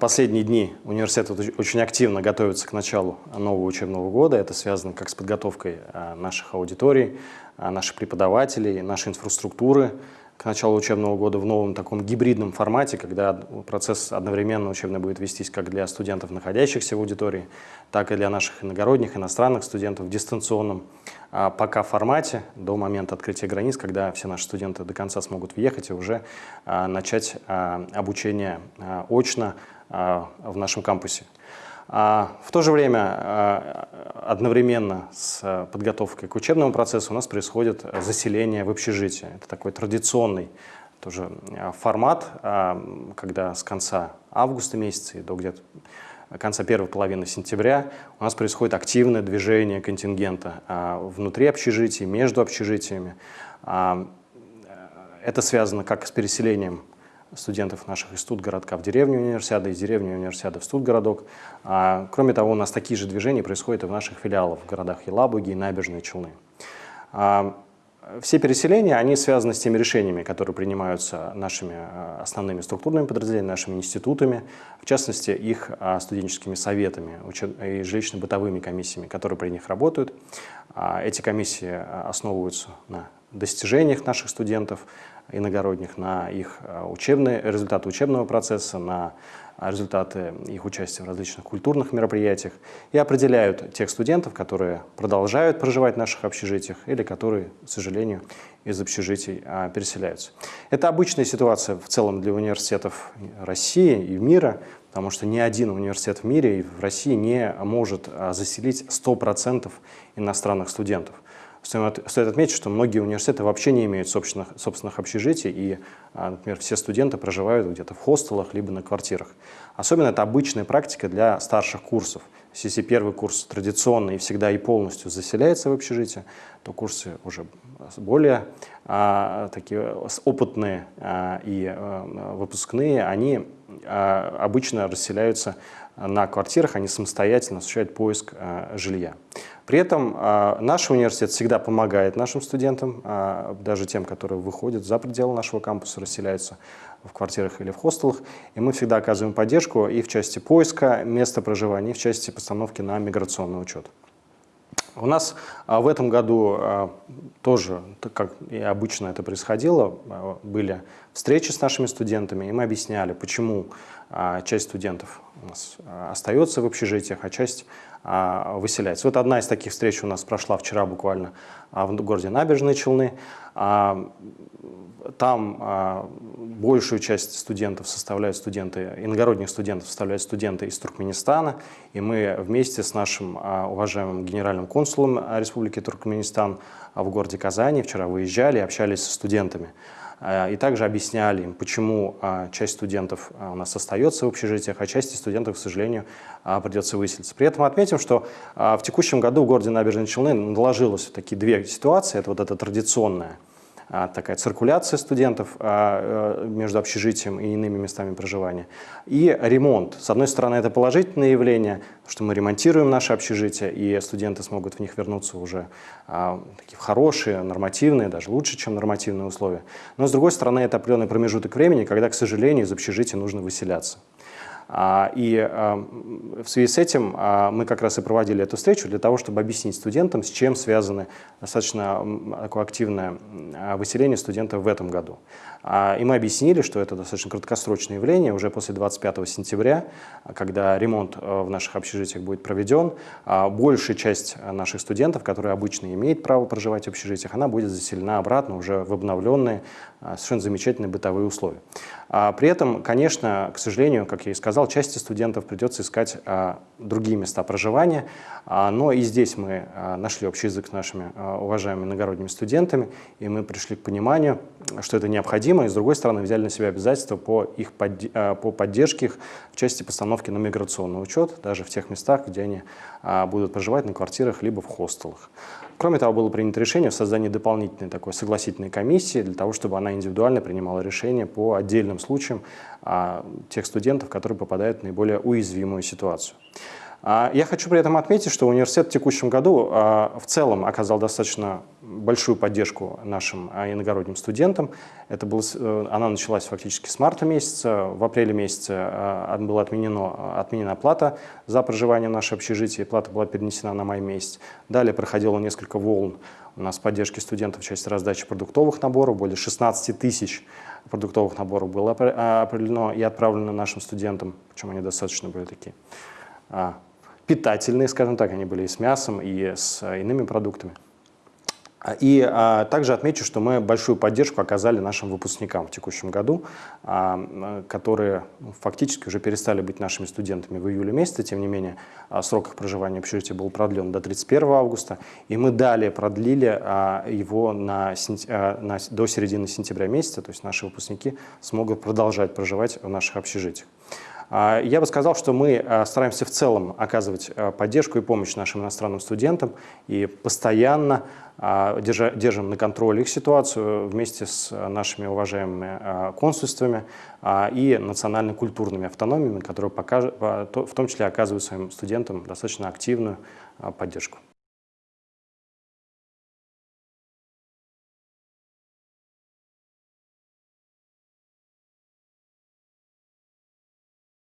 Последние дни университет очень активно готовится к началу нового учебного года. Это связано как с подготовкой наших аудиторий, наших преподавателей, нашей инфраструктуры, к началу учебного года в новом таком гибридном формате, когда процесс одновременно учебный будет вестись как для студентов, находящихся в аудитории, так и для наших иногородних, иностранных студентов в дистанционном а, пока формате до момента открытия границ, когда все наши студенты до конца смогут въехать и уже а, начать а, обучение а, очно а, в нашем кампусе. А в то же время а, одновременно с подготовкой к учебному процессу у нас происходит заселение в общежитие. Это такой традиционный тоже а, формат, когда с конца августа месяца и до где-то конца первой половины сентября у нас происходит активное движение контингента внутри общежитий, между общежитиями. Это связано как с переселением студентов наших из Студгородка в деревню универсиада, из деревни универсиада в Студгородок. А, кроме того, у нас такие же движения происходят и в наших филиалах в городах Елабуги и Набережные Челны. А, все переселения, они связаны с теми решениями, которые принимаются нашими а, основными структурными подразделениями, нашими институтами, в частности, их а, студенческими советами и жилищно-бытовыми комиссиями, которые при них работают. А, эти комиссии основываются на достижениях наших студентов, иногородних, на их а, учебные, результаты учебного процесса, на результаты их участия в различных культурных мероприятиях и определяют тех студентов, которые продолжают проживать в наших общежитиях или которые, к сожалению, из общежитий а, переселяются. Это обычная ситуация в целом для университетов России и мира, потому что ни один университет в мире и в России не может а, заселить 100% иностранных студентов. Стоит отметить, что многие университеты вообще не имеют собственных, собственных общежитий, и, а, например, все студенты проживают где-то в хостелах, либо на квартирах. Особенно это обычная практика для старших курсов. Если первый курс традиционный и всегда и полностью заселяется в общежитие, то курсы уже более а, такие опытные а, и а, выпускные, они а, обычно расселяются на квартирах, они самостоятельно осуществляют поиск а, жилья. При этом а, наш университет всегда помогает нашим студентам, а, даже тем, которые выходят за пределы нашего кампуса, расселяются в квартирах или в хостелах, и мы всегда оказываем поддержку и в части поиска места проживания, и в части постановки на миграционный учет. У нас в этом году тоже, как и обычно это происходило, были встречи с нашими студентами, и мы объясняли, почему часть студентов у нас остается в общежитиях, а часть выселяется. Вот одна из таких встреч у нас прошла вчера буквально в городе Набережные Челны. Там большую часть студентов составляют студенты, иногородних студентов составляют студенты из Туркменистана, и мы вместе с нашим уважаемым генеральным консулом Республики Туркменистан в городе Казани вчера выезжали и общались со студентами. И также объясняли им, почему часть студентов у нас остается в общежитиях, а части студентов, к сожалению, придется выселиться. При этом отметим, что в текущем году в городе Набережные Челны наложилось такие две ситуации. Это вот эта традиционная а, такая циркуляция студентов а, э, между общежитием и иными местами проживания. И ремонт. С одной стороны, это положительное явление, что мы ремонтируем наши общежития, и студенты смогут в них вернуться уже а, такие хорошие, нормативные, даже лучше, чем нормативные условия. Но с другой стороны, это определенный промежуток времени, когда, к сожалению, из общежития нужно выселяться. А, и а, в связи с этим а, мы как раз и проводили эту встречу для того, чтобы объяснить студентам, с чем связано достаточно такое активное выселение студентов в этом году. И мы объяснили, что это достаточно краткосрочное явление. Уже после 25 сентября, когда ремонт в наших общежитиях будет проведен, большая часть наших студентов, которые обычно имеют право проживать в общежитиях, она будет заселена обратно уже в обновленные, совершенно замечательные бытовые условия. При этом, конечно, к сожалению, как я и сказал, части студентов придется искать а, другие места проживания, а, но и здесь мы а, нашли общий язык с нашими уважаемыми иногородними студентами, и мы пришли к пониманию, что это необходимо, и с другой стороны взяли на себя обязательства по, их под, по поддержке их в части постановки на миграционный учет, даже в тех местах, где они будут проживать на квартирах либо в хостелах. Кроме того, было принято решение о создании дополнительной такой согласительной комиссии для того, чтобы она индивидуально принимала решения по отдельным случаям а, тех студентов, которые попадают в наиболее уязвимую ситуацию. А, я хочу при этом отметить, что университет в текущем году а, в целом оказал достаточно большую поддержку нашим а, иногородним студентам. Это был, э, она началась фактически с марта месяца. В апреле месяце была отменена, отменена плата за проживание в нашем общежитии. Плата была перенесена на май месяц. Далее проходило несколько волн у нас поддержки студентов в части раздачи продуктовых наборов. Более 16 тысяч продуктовых наборов было определено и отправлено нашим студентам, причем они достаточно были такие питательные, скажем так, они были и с мясом, и с э, иными продуктами. И а, также отмечу, что мы большую поддержку оказали нашим выпускникам в текущем году, а, которые ну, фактически уже перестали быть нашими студентами в июле месяце. Тем не менее, а, срок их проживания в общежитии был продлен до 31 августа, и мы далее продлили а, его на, а, на, до середины сентября месяца, то есть наши выпускники смогут продолжать проживать в наших общежитиях. А, я бы сказал, что мы а, стараемся в целом оказывать а, поддержку и помощь нашим иностранным студентам и постоянно держим на контроле их ситуацию вместе с нашими уважаемыми консульствами и национально-культурными автономиями, которые в том числе оказывают своим студентам достаточно активную поддержку.